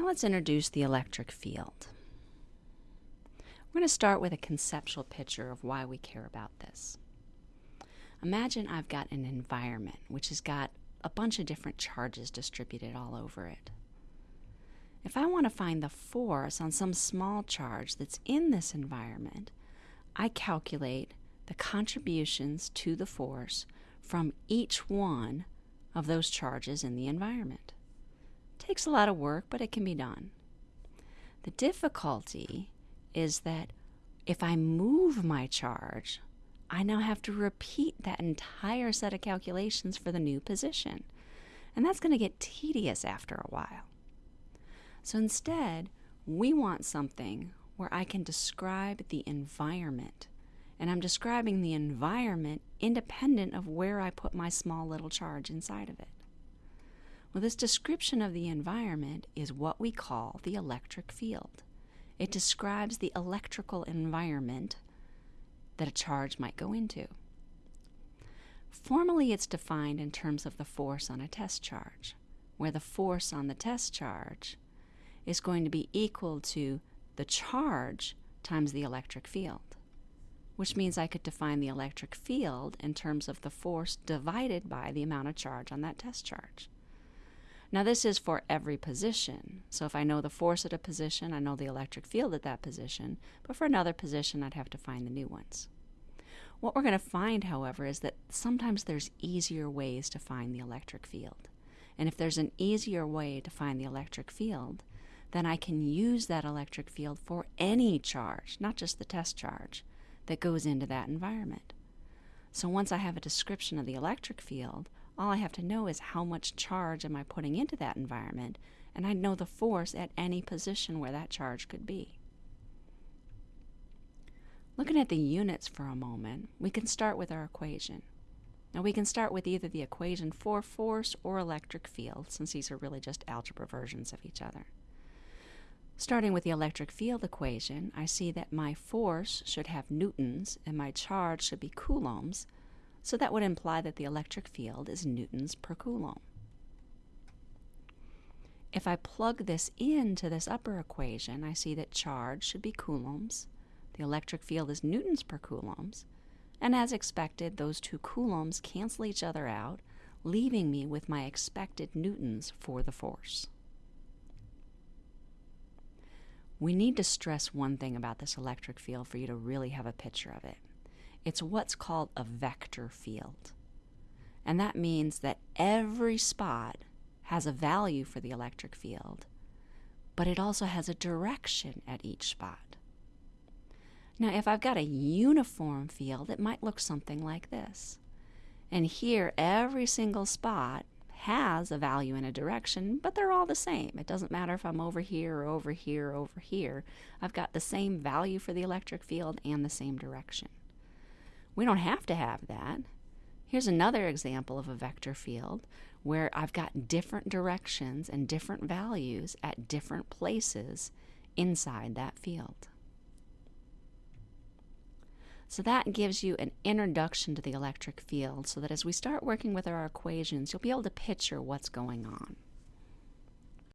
Now let's introduce the electric field. We're going to start with a conceptual picture of why we care about this. Imagine I've got an environment which has got a bunch of different charges distributed all over it. If I want to find the force on some small charge that's in this environment, I calculate the contributions to the force from each one of those charges in the environment. It takes a lot of work, but it can be done. The difficulty is that if I move my charge, I now have to repeat that entire set of calculations for the new position. And that's going to get tedious after a while. So instead, we want something where I can describe the environment. And I'm describing the environment independent of where I put my small little charge inside of it. Well, this description of the environment is what we call the electric field. It describes the electrical environment that a charge might go into. Formally, it's defined in terms of the force on a test charge, where the force on the test charge is going to be equal to the charge times the electric field, which means I could define the electric field in terms of the force divided by the amount of charge on that test charge. Now, this is for every position. So, if I know the force at a position, I know the electric field at that position. But for another position, I'd have to find the new ones. What we're going to find, however, is that sometimes there's easier ways to find the electric field. And if there's an easier way to find the electric field, then I can use that electric field for any charge, not just the test charge, that goes into that environment. So once I have a description of the electric field, all I have to know is how much charge am I putting into that environment, and I'd know the force at any position where that charge could be. Looking at the units for a moment, we can start with our equation. Now we can start with either the equation for force or electric field, since these are really just algebra versions of each other. Starting with the electric field equation, I see that my force should have newtons and my charge should be coulombs, so that would imply that the electric field is newtons per coulomb. If I plug this into this upper equation, I see that charge should be coulombs, the electric field is newtons per coulombs, and as expected, those two coulombs cancel each other out, leaving me with my expected newtons for the force. We need to stress one thing about this electric field for you to really have a picture of it. It's what's called a vector field. And that means that every spot has a value for the electric field, but it also has a direction at each spot. Now, if I've got a uniform field, it might look something like this. And here, every single spot has a value in a direction, but they're all the same. It doesn't matter if I'm over here or over here or over here. I've got the same value for the electric field and the same direction. We don't have to have that. Here's another example of a vector field where I've got different directions and different values at different places inside that field. So that gives you an introduction to the electric field so that as we start working with our equations, you'll be able to picture what's going on.